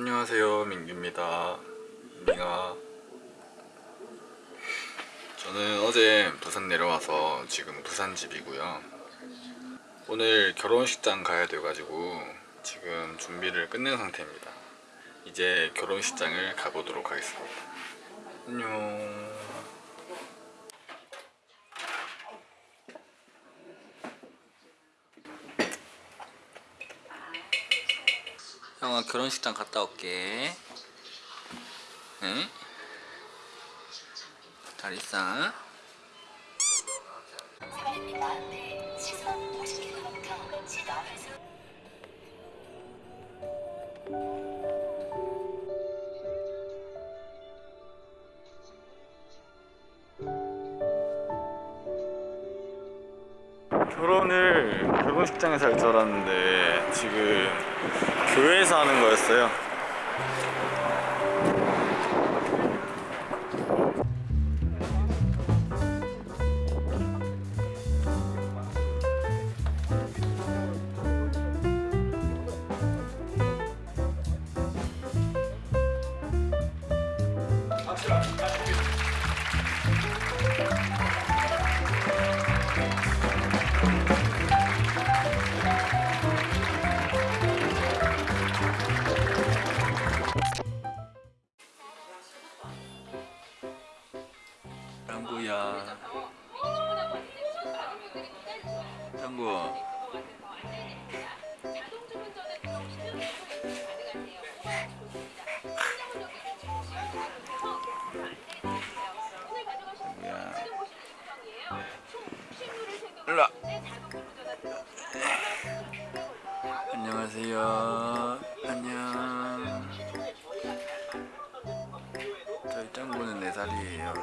안녕하세요 민규입니다. 민아 저는 어제 부산 내려와서 지금 부산 집이고요. 오늘 결혼식장 가야 돼가지고 지금 준비를 끝낸 상태입니다. 이제 결혼식장을 가보도록 하겠습니다. 안녕 형아 결혼식장 갔다 올게 응? 잘 있어? 결혼을 결혼식장에서 할 줄 알았는데 지금 교회에서 하는 거였어요 짱구는 4살이에요.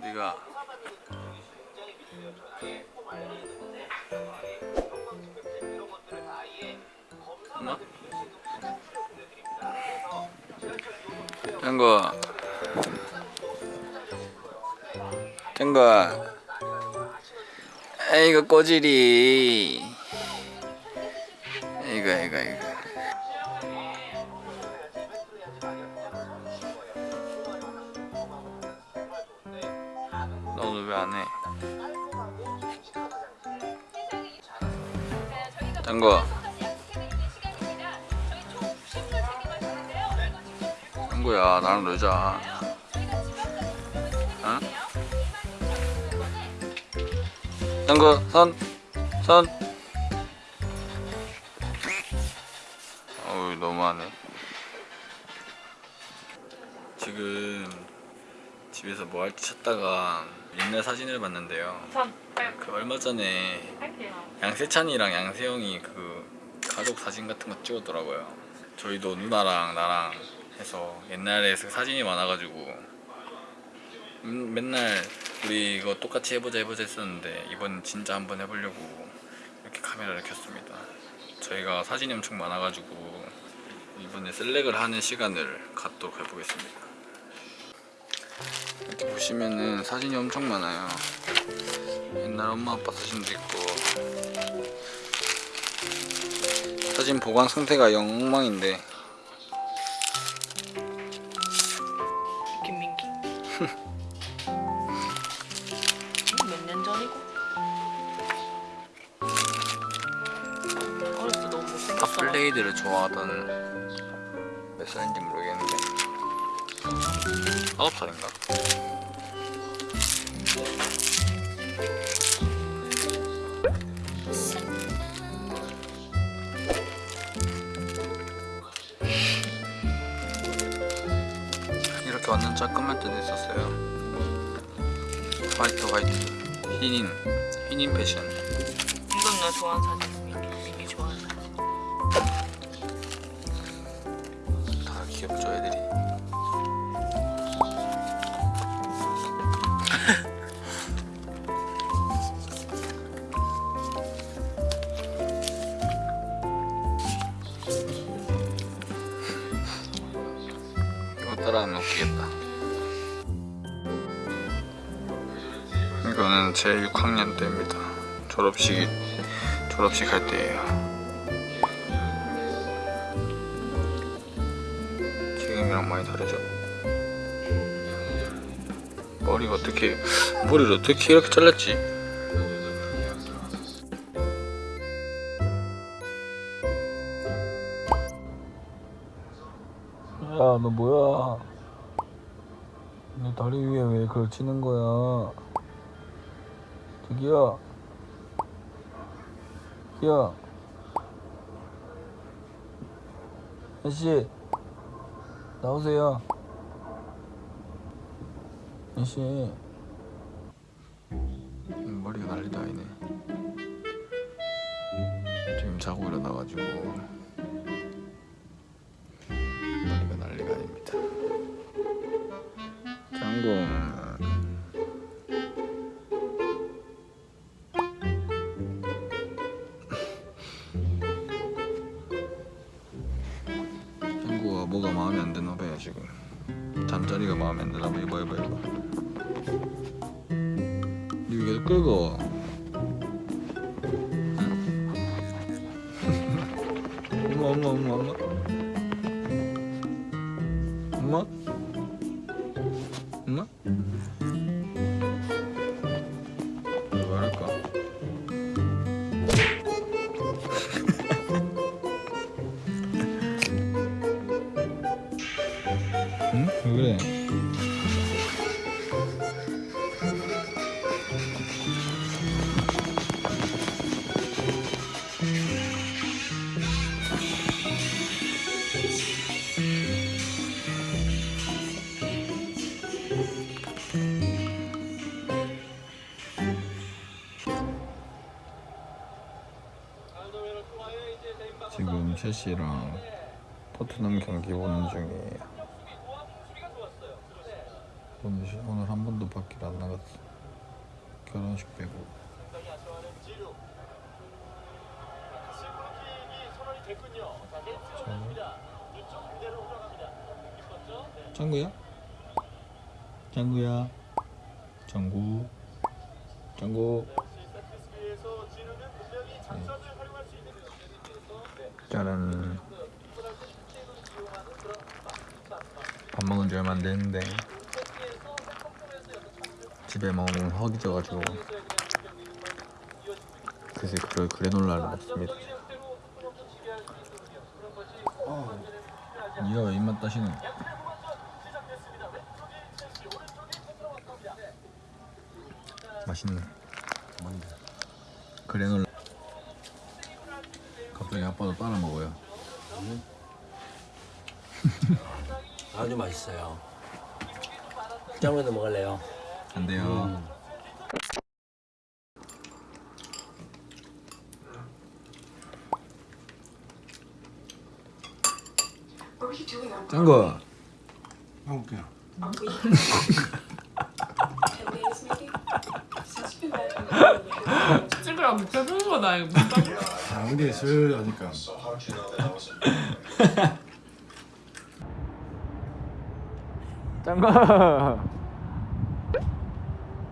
네가 엄마? 짱구 짱구 아이고 꼬질이. 아이고 아이고 아이고 너 왜 안 해? 짱구 짱구야 나랑 놀자 응? 짱구 손! 손! 어우 너무하네 지금 집에서 뭐 할지 찾다가 옛날 사진을 봤는데요. 선그 얼마 전에. 양세찬이랑 양세형이 그 가족 사진 같은 거 찍었더라고요. 저희도 누나랑 나랑 해서 옛날에 그 사진이 많아가지고. 음, 맨날 우리 이거 똑같이 해보자 해보자 했었는데 이번 진짜 한번 해보려고 이렇게 카메라를 켰습니다. 저희가 사진이 엄청 많아가지고 이번에 셀렉을 하는 시간을 갖도록 해보겠습니다 이렇게 보시면은 사진이 엄청 많아요 옛날 엄마 아빠 사진도 있고 사진 보관 상태가 영 엉망인데 김민기. 몇 년 전이고? 어렸을 때 너무 못생겼어. 탑블레이드를 좋아하던 몇 살인지 모르겠는데 아홉 살인가? 완전 깔끔할 때도 있었어요 화이트 화이트 흰인 흰인 패션 이건 너 좋아하는 사진. 민기 좋아하는 사진. 다 귀엽죠 애들이 따라하면 웃기겠다 이거는 제 6학년 때입니다 졸업식 졸업식 할 때예요 지금이랑 많이 다르죠? 머리가 어떻게 머리를 어떻게 이렇게 잘랐지? 너 뭐야? 내 다리 위에 왜 그걸 치는 거야? 저기요 저기요 아저씨 나오세요. 아저씨. 머리가 난리도 아니네. 지금 자고 일어나가지고 뭐가 마음에 안 드나 봐요 지금. 잠자리가 마음에 안 드나 봐 이봐 이봐 이봐 니 계속? 엄마 엄마 엄마 엄마 엄마. 엄마 왜 그래? 지금 첼시랑 토트넘 경기 보는 중이에요. 오늘, 시- 오늘 한 번도 밖에 안 나갔어. 결혼식 빼고. 자. 짱구야? 짱구야? 짱구? 짱구? 짜란. 밥 먹은 지 얼마 안 됐는데 집에 먹으면 허기져가지고 그새 그래, 그래놀라를 먹습니다. 니가 왜 입맛 따시는? 맛있네. 뭔데? 그래놀라. 갑자기 아빠도 따라 먹어요. 아주 맛있어요. 짱구도 먹을래요? On 짱구. 먹을게요. 거다 이거 아, 근데 슬 하니까. 짱구.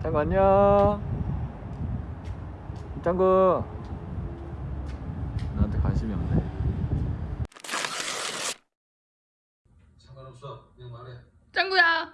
짱구 안녕. 짱구. 나한테 관심이 없네. 짱구야